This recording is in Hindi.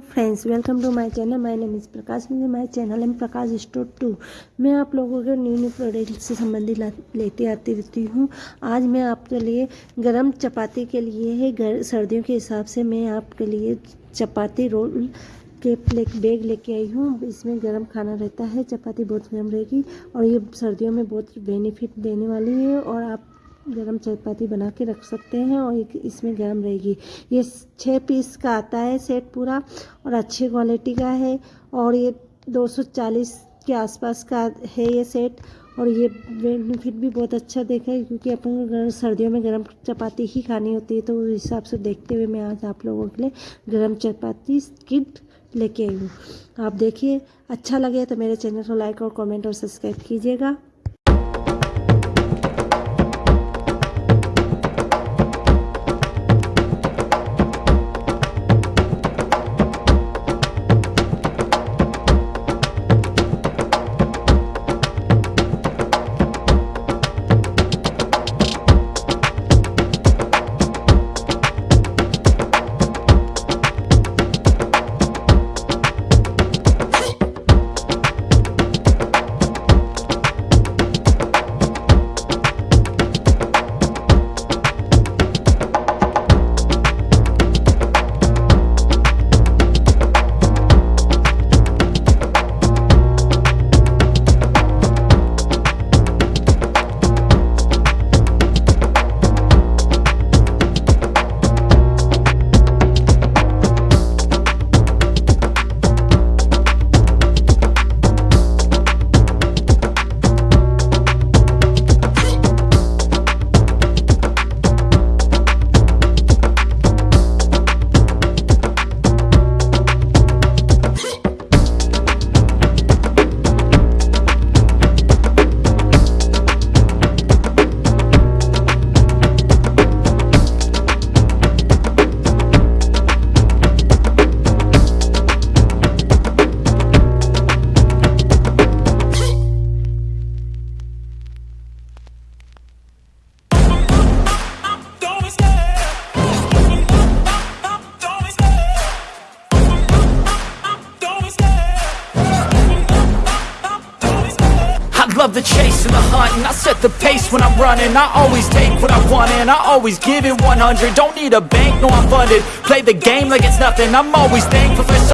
Friends welcome to my channel my name is Prakash my channel M Prakash store two मैं आप लोगों के न्यू न्यू प्रोडक्ट से संबंधित लेते आती रहती हूँ। आज मैं आपके लिए गरम चपाती के लिए है। घर, सर्दियों के हिसाब से मैं आपके लिए चपाती रोल के एक बैग लेके आई हूँ। इसमें गरम खाना रहता है। चपाती बहुत गर्म रहेगी और ये सर्दियों में बहुत बेनिफिट देने वाली है और आप गरम चपाती बना के रख सकते हैं और एक इसमें गरम रहेगी। ये छः पीस का आता है सेट पूरा और अच्छी क्वालिटी का है और ये 240 के आसपास का है ये सेट और ये बेनिफिट भी बहुत अच्छा देखा है क्योंकि अपन सर्दियों में गरम चपाती ही खानी होती है तो उस हिसाब से देखते हुए मैं आज आप लोगों के लिए गरम चपाती किट लेके आई हूँ। आप देखिए अच्छा लगे तो मेरे चैनल को लाइक और कमेंट और सब्सक्राइब कीजिएगा। Love the chase and the hunt And I set the pace when I'm running. I always take what I want and I always give it 100 Don't need a bank, no I'm funded. Play the game like it's nothing. I'm always thankful for